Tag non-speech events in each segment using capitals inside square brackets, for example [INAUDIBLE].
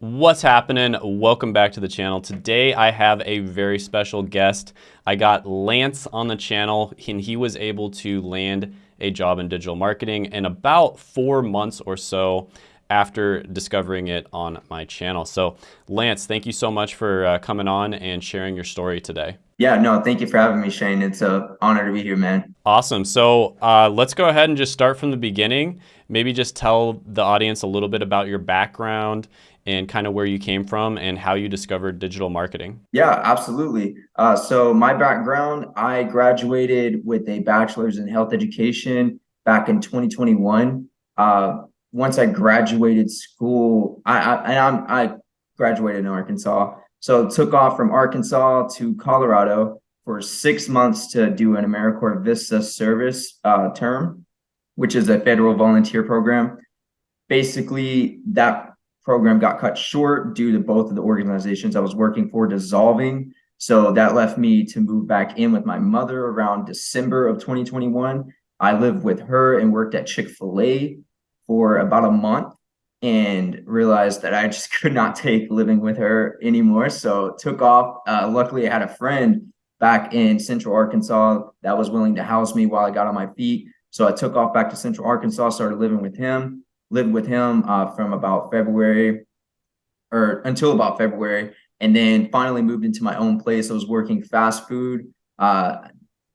What's happening? Welcome back to the channel. Today I have a very special guest. I got Lance on the channel and he was able to land a job in digital marketing in about four months or so after discovering it on my channel. So Lance, thank you so much for uh, coming on and sharing your story today. Yeah, no, thank you for having me, Shane. It's an honor to be here, man. Awesome. So uh, let's go ahead and just start from the beginning. Maybe just tell the audience a little bit about your background and kind of where you came from and how you discovered digital marketing. Yeah, absolutely. Uh, so my background, I graduated with a bachelor's in health education back in 2021. Uh, once I graduated school, I, I, I graduated in Arkansas. So took off from Arkansas to Colorado for six months to do an AmeriCorps Vista service uh, term, which is a federal volunteer program. Basically, that program got cut short due to both of the organizations I was working for dissolving. So that left me to move back in with my mother around December of 2021. I lived with her and worked at Chick fil A for about a month and realized that I just [LAUGHS] could not take living with her anymore. So took off. Uh, luckily, I had a friend back in Central Arkansas that was willing to house me while I got on my feet. So I took off back to Central Arkansas, started living with him lived with him uh, from about February or until about February. And then finally moved into my own place. I was working fast food. Uh,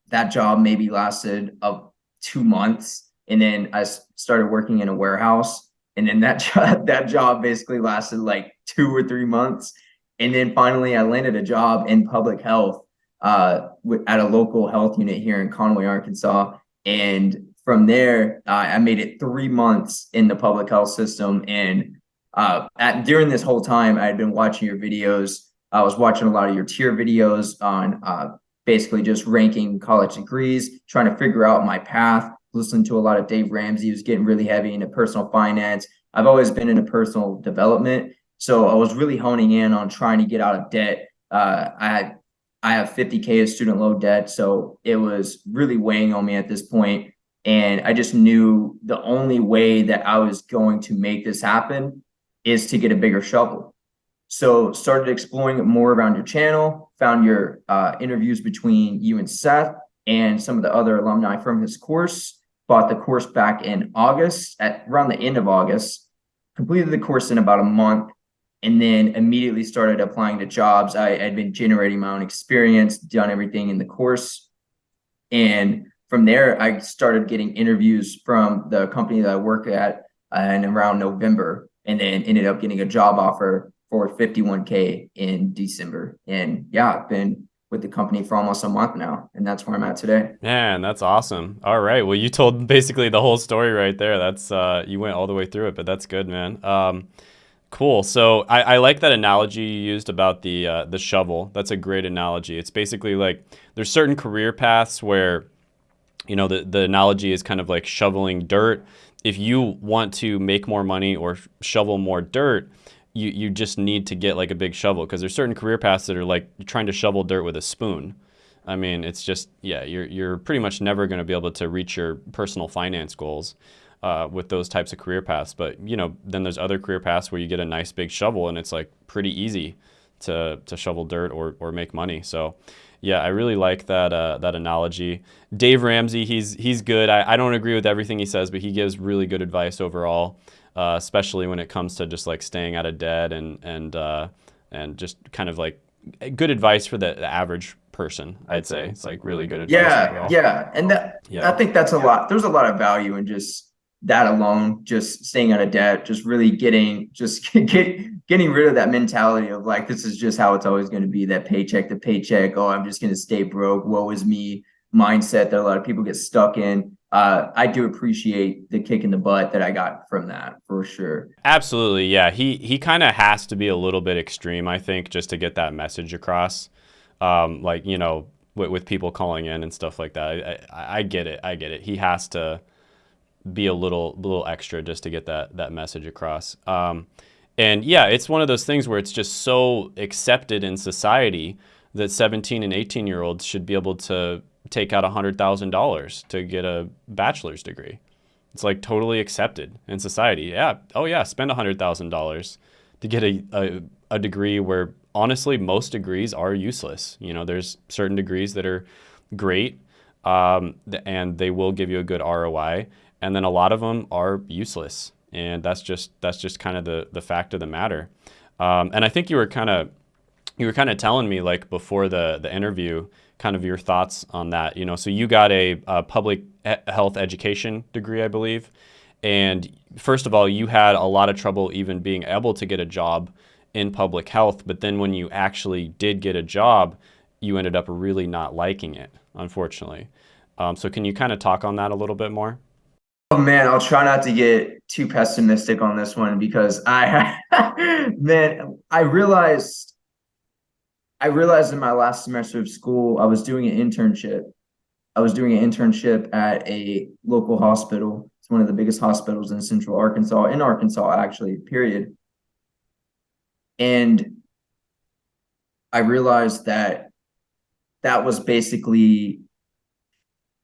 that job maybe lasted of two months. And then I started working in a warehouse. And then that [LAUGHS] job, that job basically lasted like two or three months. And then finally I landed a job in public health uh, at a local health unit here in Conway, Arkansas. And from there, uh, I made it three months in the public health system. And uh, at, during this whole time, I had been watching your videos. I was watching a lot of your tier videos on uh, basically just ranking college degrees, trying to figure out my path, listening to a lot of Dave Ramsey, who's getting really heavy into personal finance. I've always been into personal development. So I was really honing in on trying to get out of debt. Uh, I I have 50K of student loan debt. So it was really weighing on me at this point. And I just knew the only way that I was going to make this happen is to get a bigger shovel. So started exploring more around your channel, found your uh, interviews between you and Seth and some of the other alumni from his course, bought the course back in August at around the end of August, completed the course in about a month, and then immediately started applying to jobs. I had been generating my own experience, done everything in the course. And from there, I started getting interviews from the company that I work at and around November, and then ended up getting a job offer for 51K in December. And yeah, I've been with the company for almost a month now, and that's where I'm at today. Man, that's awesome. All right. Well, you told basically the whole story right there. That's uh, you went all the way through it, but that's good, man. Um, cool. So I, I, like that analogy you used about the uh, the shovel. That's a great analogy. It's basically like there's certain career paths where you know, the, the analogy is kind of like shoveling dirt. If you want to make more money or shovel more dirt, you, you just need to get like a big shovel because there's certain career paths that are like trying to shovel dirt with a spoon. I mean, it's just, yeah, you're, you're pretty much never going to be able to reach your personal finance goals uh, with those types of career paths. But, you know, then there's other career paths where you get a nice big shovel and it's like pretty easy to, to shovel dirt or, or make money. So yeah, I really like that uh, that analogy. Dave Ramsey, he's he's good. I, I don't agree with everything he says, but he gives really good advice overall, uh, especially when it comes to just like staying out of debt and and uh, and just kind of like good advice for the, the average person. I'd say it's like really good advice. Yeah, overall. yeah, and that yeah. I think that's a lot. There's a lot of value in just that alone, just staying out of debt, just really getting just [LAUGHS] get getting rid of that mentality of like this is just how it's always going to be that paycheck to paycheck. Oh i'm just going to stay broke. Woe is me mindset that a lot of people get stuck in. Uh, i do appreciate the kick in the butt that i got from that for sure. Absolutely yeah. He he kind of has to be a little bit extreme i think just to get that message across. Um, like you know with, with, people calling in and stuff like that I, I, I get it i get it. He has to be a little little extra just to get that that message across um, and yeah, it's one of those things where it's just so accepted in society that 17 and 18 year olds should be able to take out $100,000 to get a bachelor's degree. It's like totally accepted in society. Yeah, oh yeah, spend $100,000 to get a, a, a degree where honestly most degrees are useless. You know, there's certain degrees that are great um, and they will give you a good ROI, and then a lot of them are useless, and that's just that's just kind of the the fact of the matter. Um, and I think you were kind of you were kind of telling me like before the the interview, kind of your thoughts on that. You know, so you got a, a public health education degree, I believe, and first of all, you had a lot of trouble even being able to get a job in public health. But then when you actually did get a job, you ended up really not liking it, unfortunately. Um, so can you kind of talk on that a little bit more? Oh man, I'll try not to get too pessimistic on this one because I, [LAUGHS] man, I realized, I realized in my last semester of school, I was doing an internship. I was doing an internship at a local hospital. It's one of the biggest hospitals in Central Arkansas, in Arkansas, actually. Period. And I realized that that was basically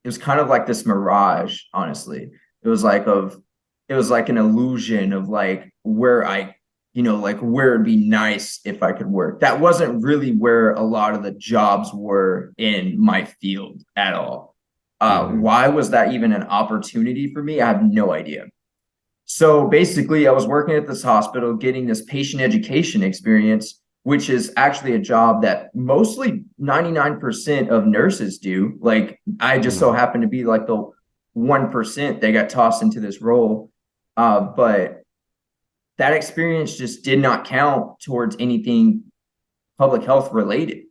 it was kind of like this mirage honestly it was like of it was like an illusion of like where i you know like where it'd be nice if i could work that wasn't really where a lot of the jobs were in my field at all uh, mm-hmm. why was that even an opportunity for me i have no idea so basically i was working at this hospital getting this patient education experience which is actually a job that mostly 99% of nurses do. Like I just so mm-hmm. happen to be like the 1% they got tossed into this role. Uh, but that experience just did not count towards anything public health related.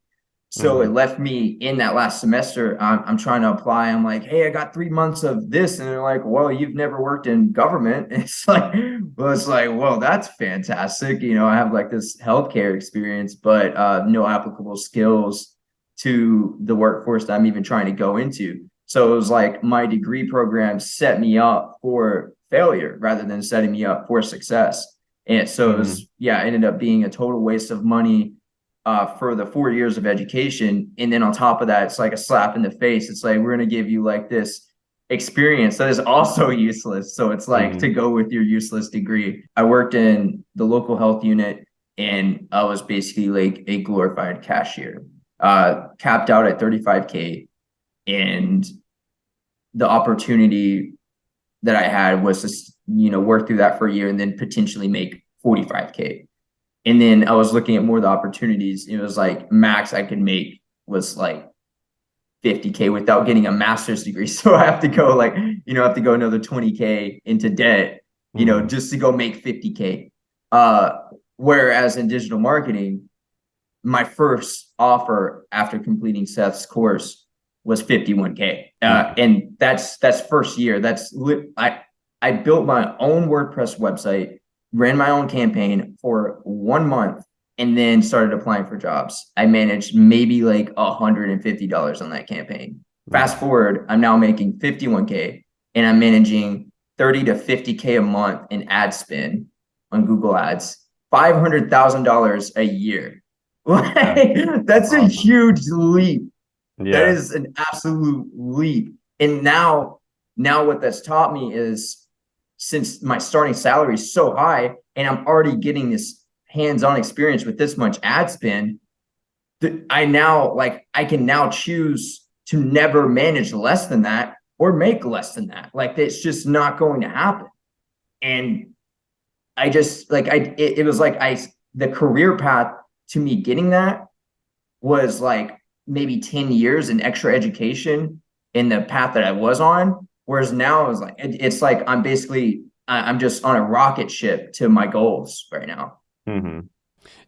So mm-hmm. it left me in that last semester. I'm, I'm, trying to apply. I'm like, hey, I got three months of this. And they're like, well, you've never worked in government. [LAUGHS] It's like, well, it's like, well, that's fantastic. You know, I have like this healthcare experience, but uh, no applicable skills to the workforce that I'm even trying to go into. So it was like my degree program set me up for failure rather than setting me up for success. And so mm-hmm. it was, yeah, it ended up being a total waste of money uh, for the four years of education. And then on top of that, it's like a slap in the face. It's like, we're going to give you like this experience that is also [LAUGHS] useless. So it's like mm-hmm. to go with your useless degree. I worked in the local health unit and I was basically like a glorified cashier, uh, capped out at 35K. And the opportunity that I had was to, you know, work through that for a year and then potentially make 45K. And then I was looking at more of the opportunities. It was like max I could make was like 50k without getting a master's degree. [LAUGHS] So I have to go like, you know, I have to go another 20k into debt, you know, mm-hmm. just to go make 50k. Uh, whereas in digital marketing, my first offer after completing Seth's course was 51k. Uh, and that's that's first year. That's I I built my own WordPress website ran my own campaign for one month and then started applying for jobs. I managed maybe like $150 on that campaign. Fast forward, I'm now making 51K and I'm managing 30 to 50K a month in ad spend on Google Ads, $500,000 a year. [LAUGHS] That's a huge leap. Yeah. That is an absolute leap. And now, now what that's taught me is since my starting salary is so high and I'm already getting this hands-on experience with this much ad spend, that I now like I can now choose to never manage less than that or make less than that. Like it's just not going to happen. And I just like I it, it was like I the career path to me getting that was like maybe 10 years in extra education in the path that I was on Whereas now it's like it, it's like I'm basically I'm just on a rocket ship to my goals right now. Mm-hmm.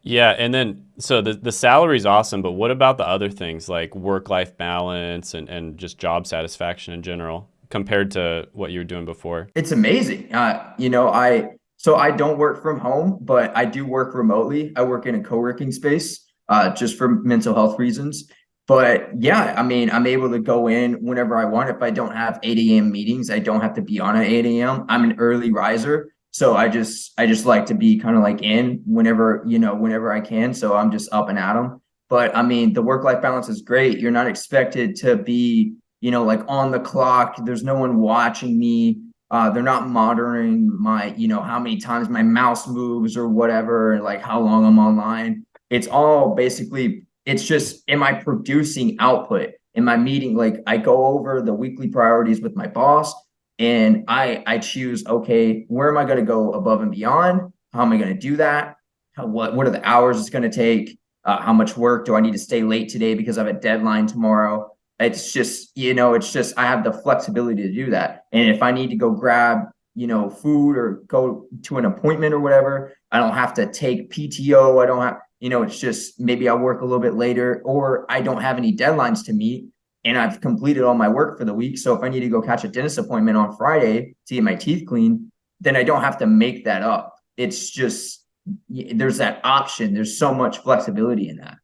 Yeah, and then so the the salary is awesome, but what about the other things like work life balance and and just job satisfaction in general compared to what you were doing before? It's amazing. Uh, you know, I so I don't work from home, but I do work remotely. I work in a co-working space uh, just for mental health reasons but yeah, I mean, I'm able to go in whenever I want. If I don't have 8 a.m. meetings, I don't have to be on at 8 a.m. I'm an early riser. So I just I just like to be kind of like in whenever, you know, whenever I can. So I'm just up and at them. But I mean, the work-life balance is great. You're not expected to be, you know, like on the clock. There's no one watching me. Uh, they're not monitoring my, you know, how many times my mouse moves or whatever, and like how long I'm online. It's all basically, it's just, am I producing output? Am I meeting, like I go over the weekly priorities with my boss and I I choose, okay, where am I going to go above and beyond? How am I going to do that? How, what, what are the hours it's going to take? Uh, how much work do I need to stay late today because I have a deadline tomorrow? It's just, you know, it's just, I have the flexibility to do that. And if I need to go grab, you know, food or go to an appointment or whatever, I don't have to take PTO. I don't have, you know, it's just maybe I'll work a little bit later or I don't have any deadlines to meet and I've completed all my work for the week. So if I need to go catch a dentist appointment on Friday to get my teeth cleaned, then I don't have to make that up. It's just, there's that option. There's so much flexibility in that.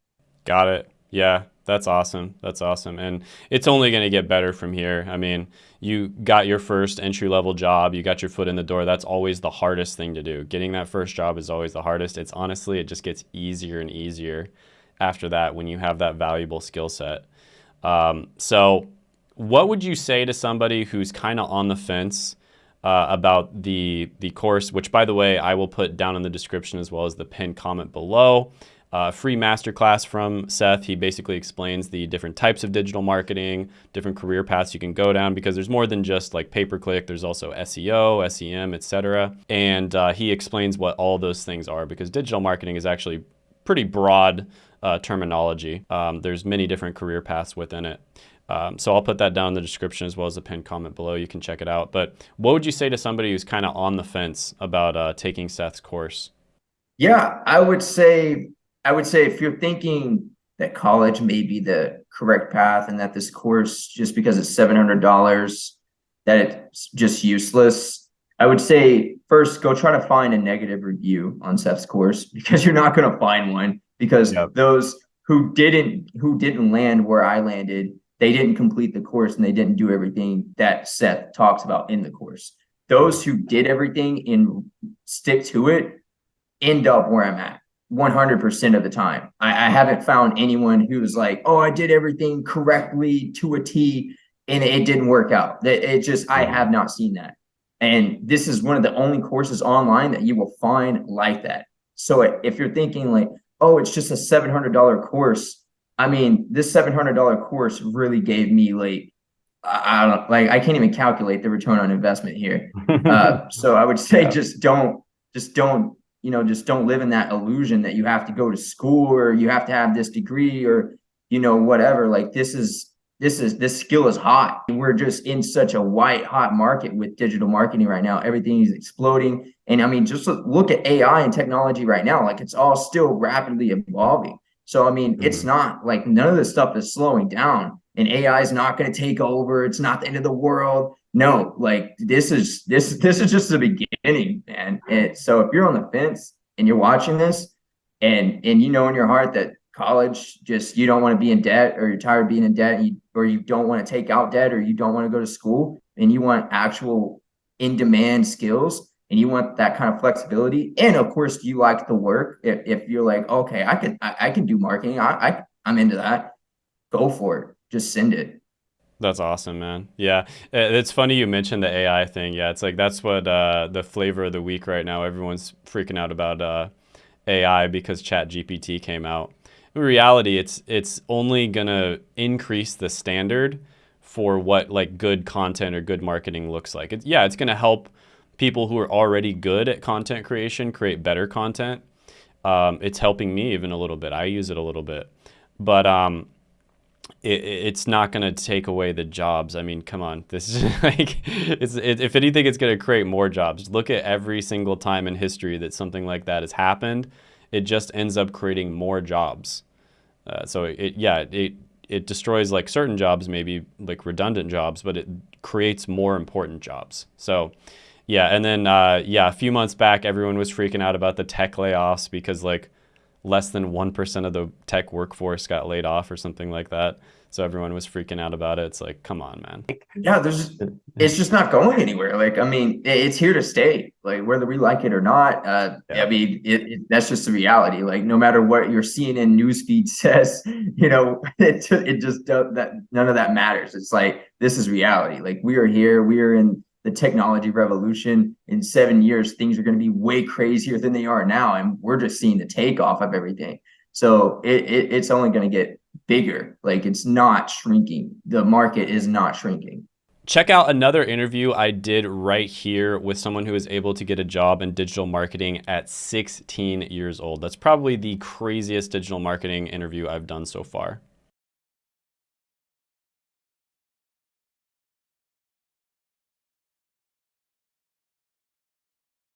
Got it. Yeah. That's awesome. That's awesome. And it's only going to get better from here. I mean, you got your first entry level job, you got your foot in the door. That's always the hardest thing to do. Getting that first job is always the hardest. It's honestly, it just gets easier and easier after that when you have that valuable skill set. Um, so, what would you say to somebody who's kind of on the fence uh, about the the course? Which, by the way, I will put down in the description as well as the pinned comment below uh, free masterclass from Seth. He basically explains the different types of digital marketing, different career paths you can go down because there's more than just like pay per click. There's also SEO, SEM, etc. And uh, he explains what all those things are because digital marketing is actually pretty broad uh, terminology. Um, there's many different career paths within it. Um, so I'll put that down in the description as well as the pinned comment below. You can check it out. But what would you say to somebody who's kind of on the fence about uh, taking Seth's course? Yeah, I would say I would say if you're thinking that college may be the correct path and that this course, just because it's $700, that it's just useless, I would say first go try to find a negative review on Seth's course [LAUGHS] because you're not going to find one because yep. those who didn't who didn't land where I landed, they didn't complete the course and they didn't do everything that Seth talks about in the course. Those who did everything and stick to it end up where I'm at. 100% of the time. I, I, haven't found anyone who's like, oh, I did everything correctly to a T and it didn't work out. It, it just, I have not seen that. And this is one of the only courses online that you will find like that. So if you're thinking like, oh, it's just a $700 course. I mean, this $700 course really gave me like, I don't like, I can't even calculate the return on investment here. [LAUGHS] Uh, so I would say yeah. just don't, just don't you know just don't live in that illusion that you have to go to school or you have to have this degree or you know whatever. Like this is this is this skill is hot. We're just in such a white hot market with digital marketing right now. Everything is exploding. And i mean just look at ai and technology right now. Like it's all still rapidly evolving. So i mean mm-hmm. it's not like none of this stuff is slowing down. And ai is not going to take over. It's not the end of the world no, like this is this this is just the beginning, man. And so if you're on the fence and you're watching this, and and you know in your heart that college just you don't want to be in debt or you're tired of being in debt you, or you don't want to take out debt or you don't want to go to school and you want actual in demand skills and you want that kind of flexibility and of course you like the work if, if you're like okay i can I, I can do marketing. I, I i'm into that. Go for it. Just send it that's awesome, man. Yeah, it's funny you mentioned the AI thing. Yeah, it's like that's what uh, the flavor of the week right now. Everyone's freaking out about uh, AI because Chat GPT came out. In reality, it's it's only gonna increase the standard for what like good content or good marketing looks like. It, yeah, it's gonna help people who are already good at content creation create better content. Um, it's helping me even a little bit. I use it a little bit, but um, it, it's not going to take away the jobs. I mean, come on. This is [LAUGHS] like, it's, it, if anything, it's going to create more jobs. Look at every single time in history that something like that has happened. It just ends up creating more jobs. Uh, so it, yeah, it, it destroys like certain jobs, maybe like redundant jobs, but it creates more important jobs. So yeah, and then uh, yeah, a few months back, everyone was freaking out about the tech layoffs because like less than 1% of the tech workforce got laid off or something like that. So everyone was freaking out about it. It's like, come on, man. Yeah, there's it's just not going anywhere. Like, I mean, it's here to stay. Like, whether we like it or not, uh, yeah. I mean, it, it, that's just the reality. Like, no matter what your CNN newsfeed [LAUGHS] says, you know, it it just that. None of that matters. It's like this is reality. Like, we are here. We are in the technology revolution. In seven years, things are going to be way crazier than they are now, and we're just seeing the takeoff of everything. So it, it it's only going to get bigger. Like it's not shrinking. The market is not shrinking. Check out another interview I did right here with someone who was able to get a job in digital marketing at 16 years old. That's probably the craziest digital marketing interview I've done so far.